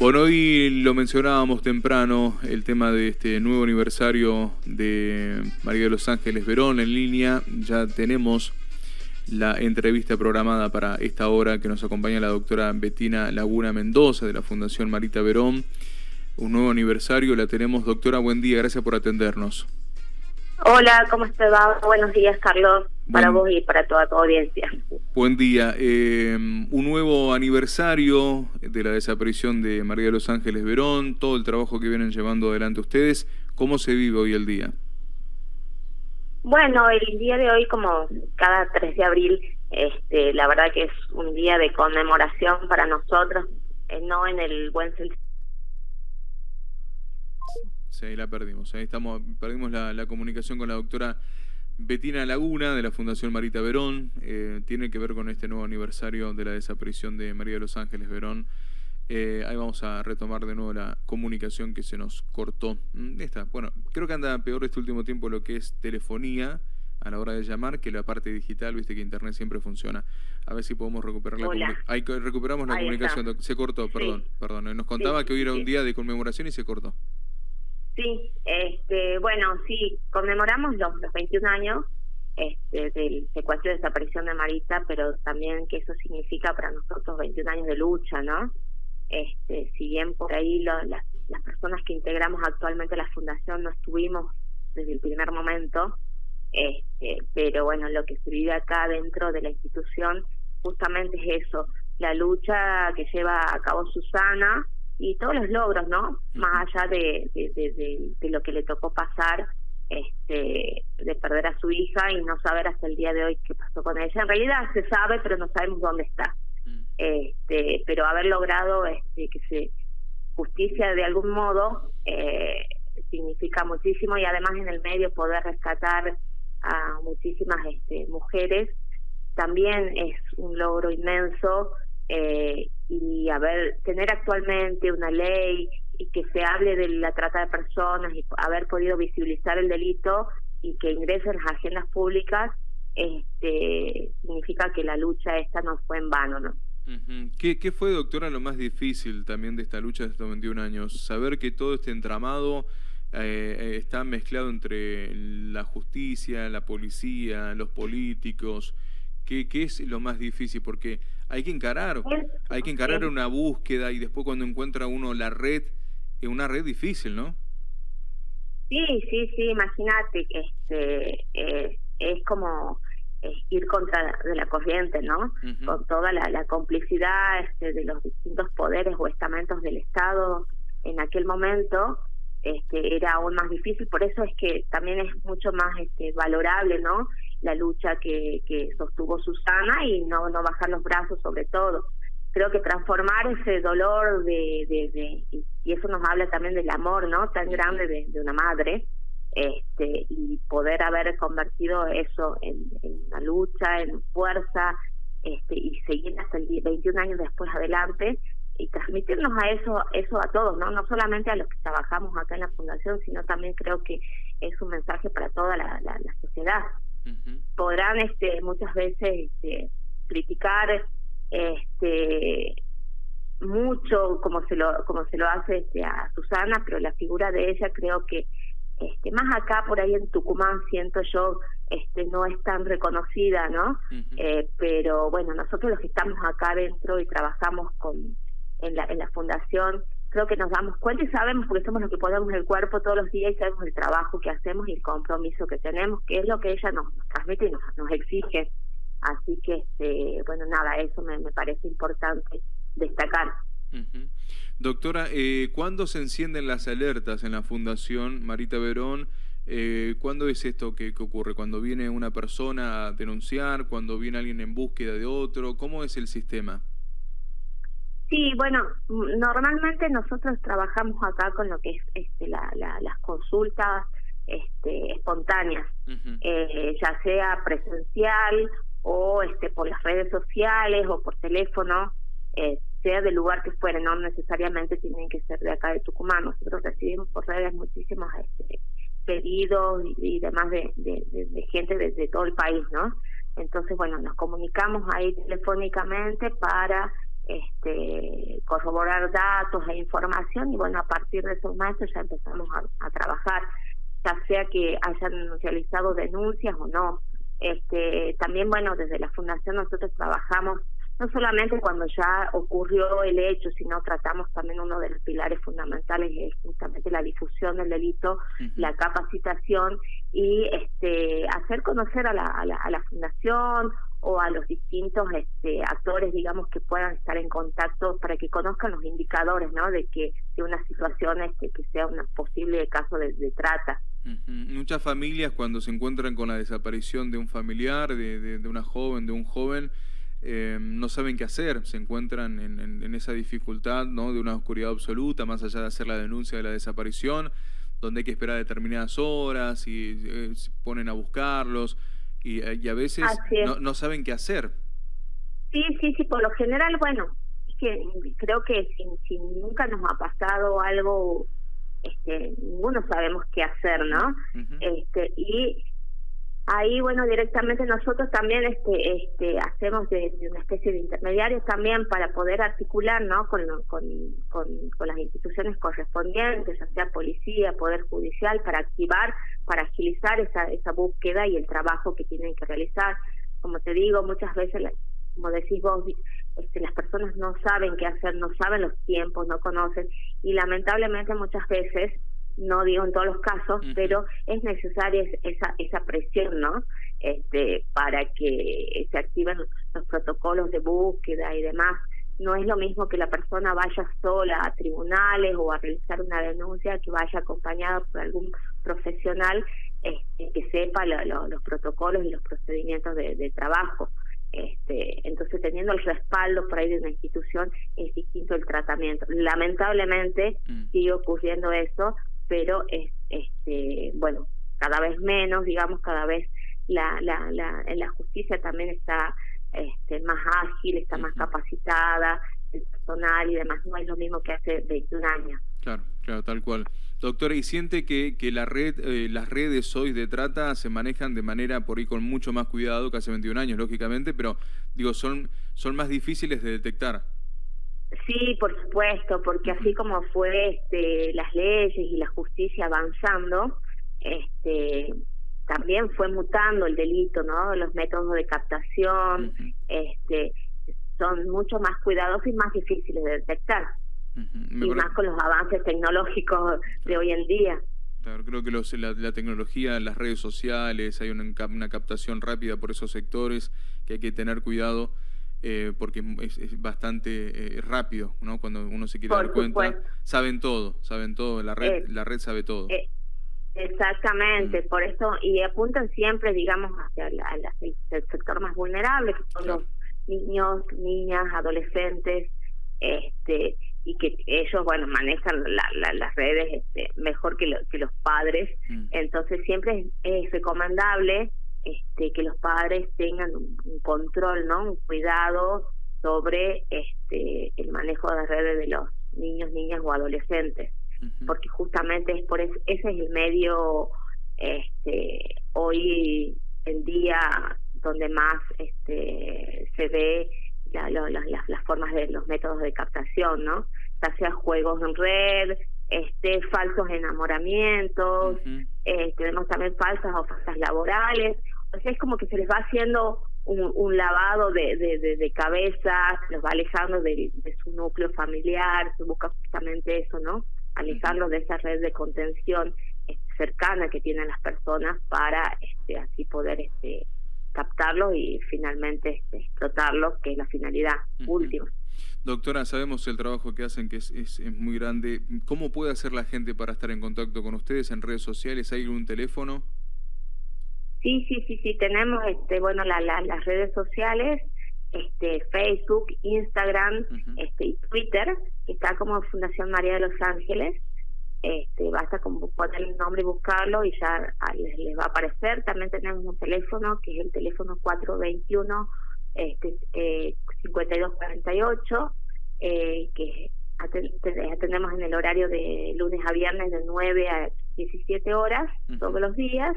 Bueno, hoy lo mencionábamos temprano, el tema de este nuevo aniversario de María de los Ángeles Verón en línea. Ya tenemos la entrevista programada para esta hora que nos acompaña la doctora Betina Laguna Mendoza de la Fundación Marita Verón. Un nuevo aniversario, la tenemos. Doctora, buen día, gracias por atendernos. Hola, ¿cómo estás? Buenos días, Carlos, para vos y para toda tu audiencia. Buen día. Eh, un nuevo aniversario de la desaparición de María de los Ángeles Verón, todo el trabajo que vienen llevando adelante ustedes. ¿Cómo se vive hoy el día? Bueno, el día de hoy, como cada 3 de abril, este, la verdad que es un día de conmemoración para nosotros, eh, no en el buen sentido Sí, la perdimos. Ahí estamos, perdimos la, comunicación con la doctora Betina Laguna de la Fundación Marita Verón. Eh, tiene que ver con este nuevo aniversario de la desaparición de María de los Ángeles Verón. Eh, ahí vamos a retomar de nuevo la comunicación que se nos cortó. Mm, esta, bueno, creo que anda peor este último tiempo lo que es telefonía a la hora de llamar que la parte digital, viste que internet siempre funciona. A ver si podemos recuperar la comunicación. Recuperamos la comunicación. Se cortó, perdón, perdón. Nos contaba que hoy era un día de conmemoración y se cortó. Sí, este, bueno, sí, conmemoramos los, los 21 años este, del secuestro y desaparición de Marita, pero también que eso significa para nosotros 21 años de lucha, ¿no? Este, si bien por ahí las, las personas que integramos actualmente la fundación no estuvimos desde el primer momento, este, pero bueno, lo que se vive acá dentro de la institución justamente es eso, la lucha que lleva a cabo Susana, y todos los logros, ¿no? Más allá de, de, lo que le tocó pasar, este, de perder a su hija y no saber hasta el día de hoy qué pasó con ella. En realidad se sabe, pero no sabemos dónde está. Mm. Este, pero haber logrado este, que se justicia de algún modo eh, significa muchísimo y además en el medio poder rescatar a muchísimas este, mujeres también es un logro inmenso eh, y haber tener actualmente una ley y que se hable de la trata de personas y haber podido visibilizar el delito y que ingresen las agendas públicas este significa que la lucha esta no fue en vano no ¿Qué, ¿Qué fue, doctora, lo más difícil también de esta lucha de estos 21 años? Saber que todo este entramado eh, está mezclado entre la justicia, la policía, los políticos, ¿Qué, ¿Qué, es lo más difícil? Porque hay que encarar, hay que encarar una búsqueda y después cuando encuentra uno la red, es una red difícil, ¿no? Sí, sí, sí, imagínate, este, eh, es como ir contra de la corriente, ¿no? Con toda la, la complicidad este, de los distintos poderes o estamentos del Estado en aquel momento, este, era aún más difícil, por eso es que también es mucho más este, valorable, ¿no? La lucha que, que sostuvo Susana y no, no bajar los brazos sobre todo. Creo que transformar ese dolor de, de, y eso nos habla también del amor, ¿no? Tan grande de, de una madre, este, y poder haber convertido eso en, en una lucha, en fuerza, este, y seguir hasta el 21 años después adelante y transmitirnos a eso eso a todos no no solamente a los que trabajamos acá en la fundación sino también creo que es un mensaje para toda la, la, la sociedad podrán este muchas veces este, criticar este mucho como se lo como se lo hace este, a Susana pero la figura de ella creo que este más acá por ahí en Tucumán siento yo este no es tan reconocida no eh, pero bueno nosotros los que estamos acá adentro y trabajamos con en la en la fundación creo que nos damos cuenta y sabemos porque somos los que ponemos el cuerpo todos los días y sabemos el trabajo que hacemos y el compromiso que tenemos, que es lo que ella nos, transmite y nos, nos exige. Así que, este, bueno, nada, eso me, me parece importante destacar. Doctora, eh, ¿cuándo se encienden las alertas en la Fundación Marita Verón? Eh, ¿Cuándo es esto que, que, ocurre? ¿Cuando viene una persona a denunciar? ¿Cuando viene alguien en búsqueda de otro? ¿Cómo es el sistema? Sí, bueno, normalmente nosotros trabajamos acá con lo que es este, la, las consultas este, espontáneas, eh, ya sea presencial o este, por las redes sociales o por teléfono, eh, sea del lugar que fuera, no necesariamente tienen que ser de acá de Tucumán. Nosotros recibimos por redes muchísimos este, pedidos y, demás de, de, de, gente desde todo el país, ¿no? Entonces, bueno, nos comunicamos ahí telefónicamente para este, corroborar datos e información y bueno, a partir de esos momentos ya empezamos a, trabajar, ya sea que hayan realizado denuncias o no. Este, también bueno, desde la fundación nosotros trabajamos no solamente cuando ya ocurrió el hecho, sino tratamos también uno de los pilares fundamentales es justamente la difusión del delito, la capacitación y este hacer conocer a la, a la, a la fundación o a los distintos este, actores, digamos, que puedan estar en contacto para que conozcan los indicadores, ¿no? De que de una situación este, que sea un posible caso de, trata. Muchas familias cuando se encuentran con la desaparición de un familiar, de, de una joven, de un joven, eh, no saben qué hacer, se encuentran en, esa dificultad ¿no? de una oscuridad absoluta, más allá de hacer la denuncia de la desaparición, donde hay que esperar determinadas horas y eh, se ponen a buscarlos y, eh, a veces no, saben qué hacer. Sí, sí, sí, por lo general, bueno, que creo que si, nunca nos ha pasado algo, este, ninguno sabemos qué hacer, ¿no? este Y Ahí, bueno, directamente nosotros también este, este, hacemos de, una especie de intermediarios también para poder articular ¿no? con, con, con, las instituciones correspondientes, ya sea policía, poder judicial, para activar, para agilizar esa, esa búsqueda y el trabajo que tienen que realizar. Como te digo, muchas veces, como decís vos, este, las personas no saben qué hacer, no saben los tiempos, no conocen y lamentablemente muchas veces no digo en todos los casos, pero es necesaria esa, esa presión, ¿no? Este, para que se activen los protocolos de búsqueda y demás. No es lo mismo que la persona vaya sola a tribunales o a realizar una denuncia, que vaya acompañada por algún profesional este, que sepa los protocolos y los procedimientos de, trabajo. Este, entonces, teniendo el respaldo por ahí de una institución, es distinto el tratamiento. Lamentablemente, mm. sigue ocurriendo eso, pero es, este, bueno, cada vez menos, digamos, cada vez la, la, la, la justicia también está este, más ágil, está más capacitada, el personal y demás, no es lo mismo que hace 21 años. Claro, claro, tal cual. Doctora, ¿y siente que, que la red, eh, las redes hoy de trata se manejan de manera por ahí con mucho más cuidado que hace 21 años, lógicamente, pero digo, son, son más difíciles de detectar? Sí, por supuesto, porque así como fue este, las leyes y la justicia avanzando, este, también fue mutando el delito, ¿no? Los métodos de captación, este, son mucho más cuidadosos y más difíciles de detectar. Y más con los avances tecnológicos de hoy en día. Claro, creo que los, la, la, tecnología, las redes sociales, hay una, una captación rápida por esos sectores que hay que tener cuidado. Eh, porque es, bastante eh, rápido, ¿no? Cuando uno se quiere dar cuenta, saben todo, saben todo, la red, la red sabe todo. Eh, exactamente, mm. por eso, y apuntan siempre, digamos, hacia el, sector más vulnerable, que son los niños, niñas, adolescentes, este y que ellos bueno manejan las redes este, mejor que, que los padres mm. entonces siempre es recomendable este, que los padres tengan un, control, ¿no? Un cuidado sobre este, el manejo de redes de los niños, niñas o adolescentes, porque justamente es por ese es el medio este, hoy en día donde más este, se ve la, las, formas de los métodos de captación, ¿no? Ya sea juegos en red, este, falsos enamoramientos, eh, tenemos también falsas ofertas laborales, o sea, es como que se les va haciendo un, lavado de, de, de, cabeza, se los va alejando de, su núcleo familiar, se busca justamente eso, ¿no? Alejarlos de esa red de contención este, cercana que tienen las personas para este, así poder este, captarlos y finalmente este, explotarlos, que es la finalidad última. Doctora, sabemos el trabajo que hacen, que es, es, muy grande. ¿Cómo puede hacer la gente para estar en contacto con ustedes en redes sociales? ¿Hay algún teléfono? Sí, sí, sí, sí, tenemos este, bueno, la, las redes sociales, este, Facebook, Instagram, este, y Twitter, que está como Fundación María de los Ángeles. Este, basta con poner el nombre y buscarlo y ya les, les, va a aparecer. También tenemos un teléfono que es el teléfono 421 este, eh, 5248, eh, que atendemos en el horario de lunes a viernes de 9 a 17 horas todos los días,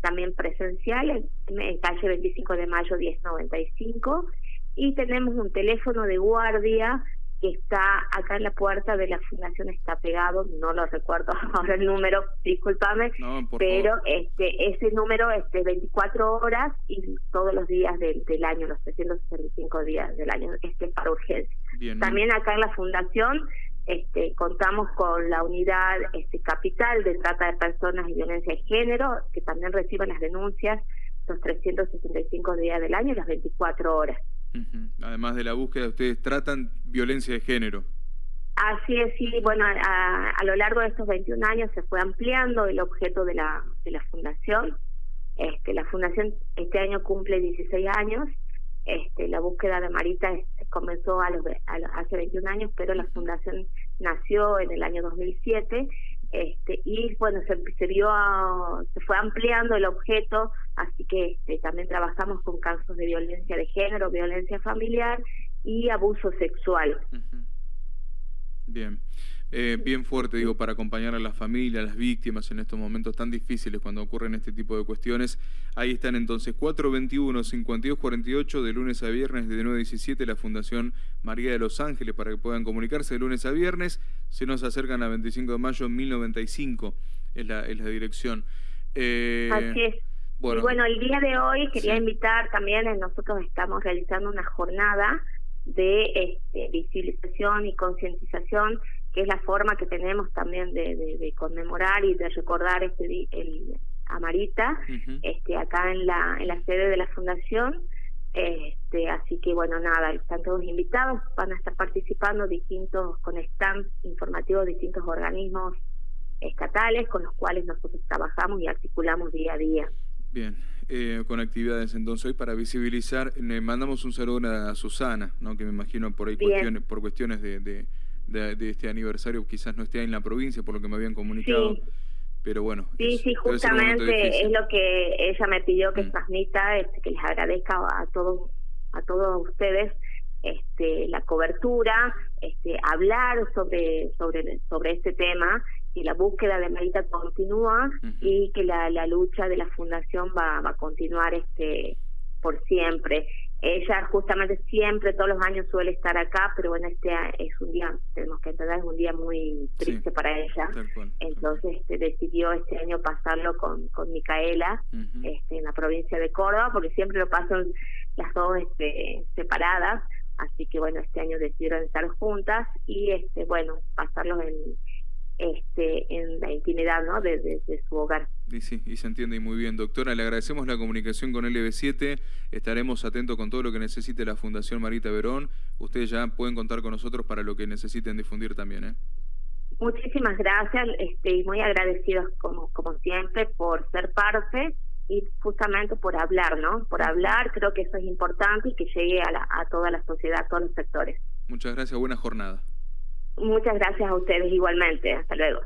también presencial en, calle 25 de mayo 1095 y tenemos un teléfono de guardia que está acá en la puerta de la fundación está pegado, no lo recuerdo ahora el número, discúlpame, pero este ese número es de 24 horas y todos los días del, del año, los 365 días del año, este es para urgencia. También acá en la fundación este, contamos con la unidad este, capital de trata de personas y violencia de género, que también recibe las denuncias los 365 días del año y las 24 horas. Además de la búsqueda, ustedes tratan violencia de género. Así es, sí, bueno, a, a, lo largo de estos 21 años se fue ampliando el objeto de la, de la fundación. Este, la fundación este año cumple 16 años. Este, la búsqueda de Marita comenzó a los, hace 21 años, pero la fundación nació en el año 2007 este, y bueno, se, se, vio, se fue ampliando el objeto, así que este, también trabajamos con casos de violencia de género, violencia familiar y abuso sexual. Bien. Eh, bien fuerte, digo, para acompañar a las familias, a las víctimas en estos momentos tan difíciles cuando ocurren este tipo de cuestiones. Ahí están entonces 421-5248 de lunes a viernes de 9 a 17 la Fundación María de los Ángeles para que puedan comunicarse de lunes a viernes. Se nos acercan a 25 de mayo 1095 es la, es la dirección. Eh, Así es. Bueno, y bueno, el día de hoy quería invitar también, nosotros estamos realizando una jornada de este, visibilización y concientización que es la forma que tenemos también de, conmemorar y de recordar este el Amarita este acá en la en la sede de la fundación. Este así que bueno nada están todos invitados van a estar participando distintos con stands informativos distintos organismos estatales con los cuales nosotros trabajamos y articulamos día a día. Bien, eh, con actividades entonces hoy para visibilizar, le mandamos un saludo a Susana, ¿no? que me imagino por ahí cuestiones, por cuestiones de, de, este aniversario quizás no esté en la provincia, por lo que me habían comunicado. Pero bueno. Sí, sí, justamente es lo que ella me pidió que mm. transmita, este, que les agradezca a todos, a todos ustedes este, la cobertura, este, hablar sobre, sobre, sobre este tema, y la búsqueda de Marita continúa y que la, la lucha de la fundación va, va a continuar este por siempre. Ella justamente siempre, todos los años suele estar acá, pero bueno, este es un día, tenemos que entender, es un día muy triste para ella. Entonces este, decidió este año pasarlo con, con Micaela este, en la provincia de Córdoba, porque siempre lo pasan las dos este, separadas. Así que bueno, este año decidieron estar juntas y este bueno, pasarlo en, este, en la intimidad ¿no? de, su hogar. Y sí, y se entiende muy bien. Doctora, le agradecemos la comunicación con LB7. Estaremos atentos con todo lo que necesite la Fundación Marita Verón. Ustedes ya pueden contar con nosotros para lo que necesiten difundir también. ¿eh? Muchísimas gracias este, y muy agradecidos como, como siempre por ser parte y justamente por hablar, ¿no? Por hablar, creo que eso es importante y que llegue a, a toda la sociedad, a todos los sectores. Muchas gracias, buena jornada. Muchas gracias a ustedes igualmente. Hasta luego.